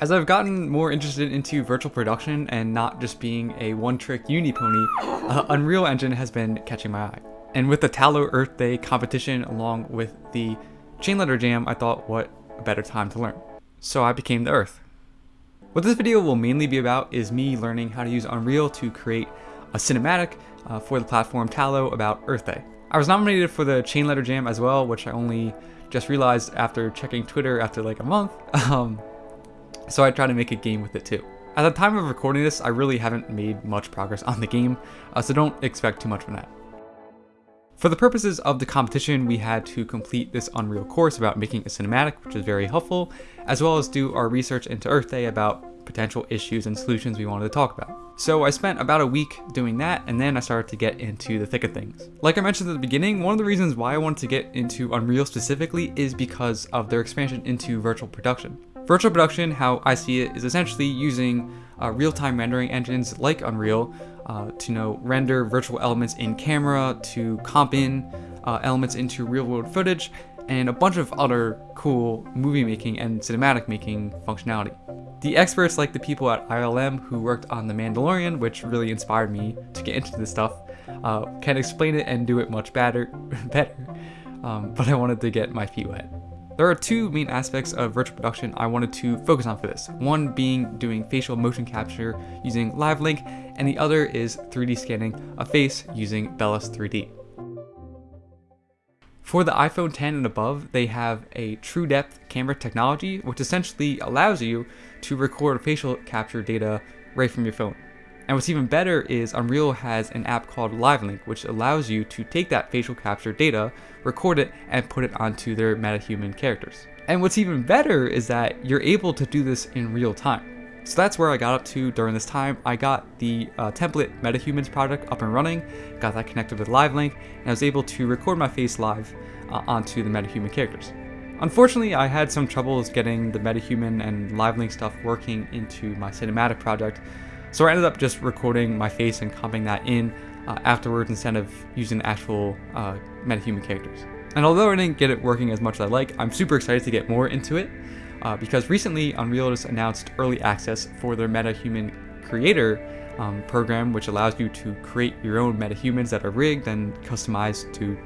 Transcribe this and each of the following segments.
As I've gotten more interested into virtual production and not just being a one-trick uni pony, uh, Unreal Engine has been catching my eye. And with the Tallo Earth Day competition along with the Chain Letter Jam, I thought what a better time to learn. So I became the Earth. What this video will mainly be about is me learning how to use Unreal to create a cinematic uh, for the platform Tallo about Earth Day. I was nominated for the Chain Letter Jam as well, which I only just realized after checking Twitter after like a month. Um, so I try to make a game with it too. At the time of recording this, I really haven't made much progress on the game, uh, so don't expect too much from that. For the purposes of the competition, we had to complete this Unreal course about making a cinematic, which is very helpful, as well as do our research into Earth Day about potential issues and solutions we wanted to talk about. So I spent about a week doing that, and then I started to get into the thick of things. Like I mentioned at the beginning, one of the reasons why I wanted to get into Unreal specifically is because of their expansion into virtual production. Virtual production, how I see it, is essentially using uh, real-time rendering engines like Unreal uh, to you know render virtual elements in camera, to comp in uh, elements into real-world footage, and a bunch of other cool movie making and cinematic making functionality. The experts like the people at ILM who worked on The Mandalorian, which really inspired me to get into this stuff, uh, can explain it and do it much better, better. Um, but I wanted to get my feet wet. There are two main aspects of virtual production I wanted to focus on for this. One being doing facial motion capture using LiveLink, and the other is 3D scanning a face using Bellus 3D. For the iPhone 10 and above, they have a true depth camera technology, which essentially allows you to record facial capture data right from your phone. And what's even better is Unreal has an app called LiveLink, which allows you to take that facial capture data, record it, and put it onto their MetaHuman characters. And what's even better is that you're able to do this in real time. So that's where I got up to during this time. I got the uh, template MetaHumans project up and running, got that connected with LiveLink, and I was able to record my face live uh, onto the MetaHuman characters. Unfortunately, I had some troubles getting the MetaHuman and LiveLink stuff working into my cinematic project, so I ended up just recording my face and comping that in uh, afterwards instead of using actual uh, metahuman characters. And although I didn't get it working as much as I like, I'm super excited to get more into it uh, because recently Unreal just announced early access for their MetaHuman Creator um, program, which allows you to create your own metahumans that are rigged and customized to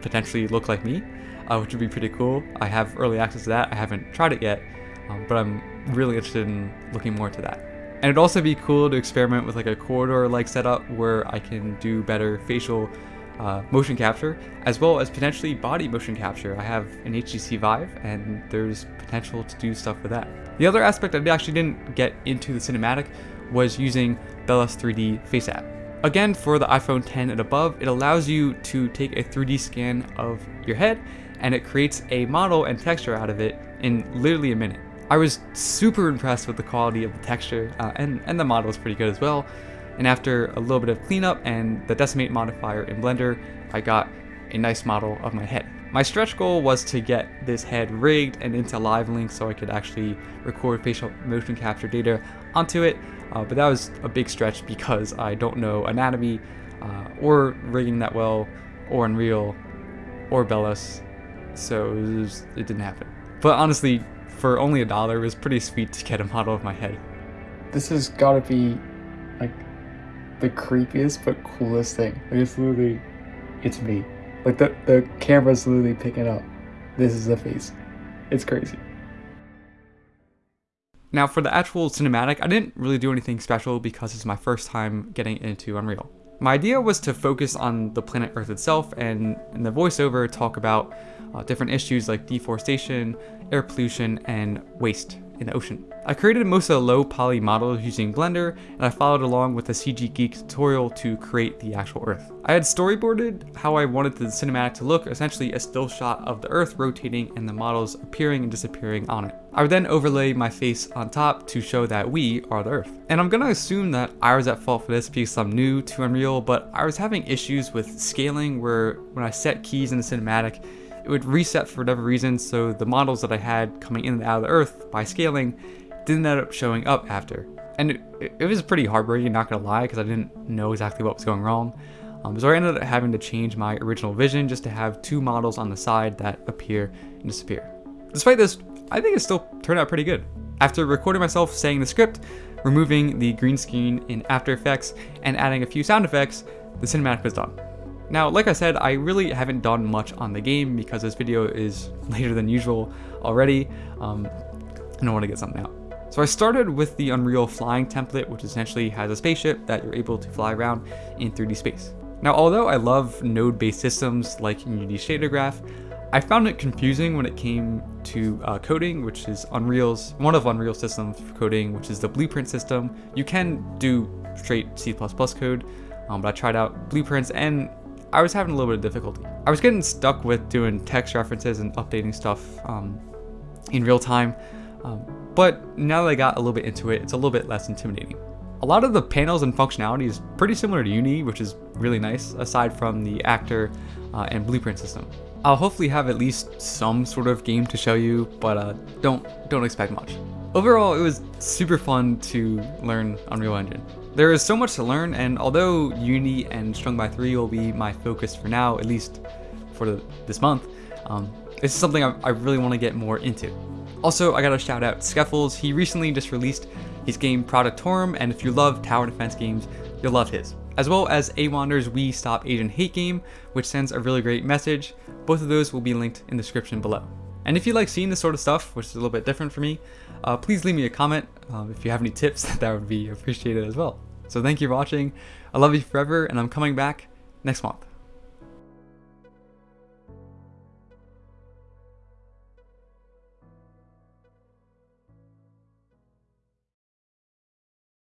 potentially look like me, uh, which would be pretty cool. I have early access to that. I haven't tried it yet, um, but I'm really interested in looking more into that. And it'd also be cool to experiment with like a corridor-like setup where I can do better facial uh, motion capture, as well as potentially body motion capture. I have an HTC Vive, and there's potential to do stuff with that. The other aspect I actually didn't get into the cinematic was using Bellus 3D Face App. Again, for the iPhone 10 and above, it allows you to take a 3D scan of your head, and it creates a model and texture out of it in literally a minute. I was super impressed with the quality of the texture, uh, and, and the model is pretty good as well. And after a little bit of cleanup and the decimate modifier in Blender, I got a nice model of my head. My stretch goal was to get this head rigged and into LiveLink so I could actually record facial motion capture data onto it, uh, but that was a big stretch because I don't know anatomy uh, or rigging that well, or Unreal, or Bellus, so it, was, it didn't happen. But honestly, for only a dollar, it was pretty sweet to get a model of my head. This has gotta be like the creepiest but coolest thing. Like it's literally, it's me. Like the, the camera's literally picking up. This is the face. It's crazy. Now for the actual cinematic, I didn't really do anything special because it's my first time getting into Unreal. My idea was to focus on the planet Earth itself and in the voiceover talk about uh, different issues like deforestation, air pollution, and waste in the ocean. I created most of the low poly models using Blender, and I followed along with a CG Geek tutorial to create the actual Earth. I had storyboarded how I wanted the cinematic to look, essentially a still shot of the Earth rotating and the models appearing and disappearing on it. I would then overlay my face on top to show that we are the Earth. And I'm gonna assume that I was at fault for this because I'm new to Unreal, but I was having issues with scaling where when I set keys in the cinematic, it would reset for whatever reason, so the models that I had coming in and out of the Earth by scaling didn't end up showing up after. And it, it was pretty heartbreaking, not gonna lie, because I didn't know exactly what was going wrong. Um, so I ended up having to change my original vision just to have two models on the side that appear and disappear. Despite this, I think it still turned out pretty good. After recording myself saying the script, removing the green screen in After Effects, and adding a few sound effects, the cinematic was done. Now, like I said, I really haven't done much on the game because this video is later than usual already, um, and I want to get something out. So I started with the Unreal flying template, which essentially has a spaceship that you're able to fly around in 3D space. Now, although I love node-based systems like Unity Shader Graph, I found it confusing when it came to uh, coding, which is Unreal's one of Unreal's systems for coding, which is the Blueprint system. You can do straight C++ code, um, but I tried out Blueprints and I was having a little bit of difficulty. I was getting stuck with doing text references and updating stuff um, in real time, um, but now that I got a little bit into it, it's a little bit less intimidating. A lot of the panels and functionality is pretty similar to Unity, which is really nice, aside from the actor uh, and blueprint system. I'll hopefully have at least some sort of game to show you, but uh, don't don't expect much. Overall, it was super fun to learn Unreal Engine. There is so much to learn, and although Unity and Strung by 3 will be my focus for now, at least for the, this month, um, this is something I, I really want to get more into. Also, I gotta shout out Skeffels. He recently just released his game Productorum, and if you love tower defense games, you'll love his. As well as Awander's We Stop Asian Hate game, which sends a really great message. Both of those will be linked in the description below. And if you like seeing this sort of stuff, which is a little bit different for me, uh, please leave me a comment. Um, if you have any tips, that would be appreciated as well. So thank you for watching. I love you forever, and I'm coming back next month.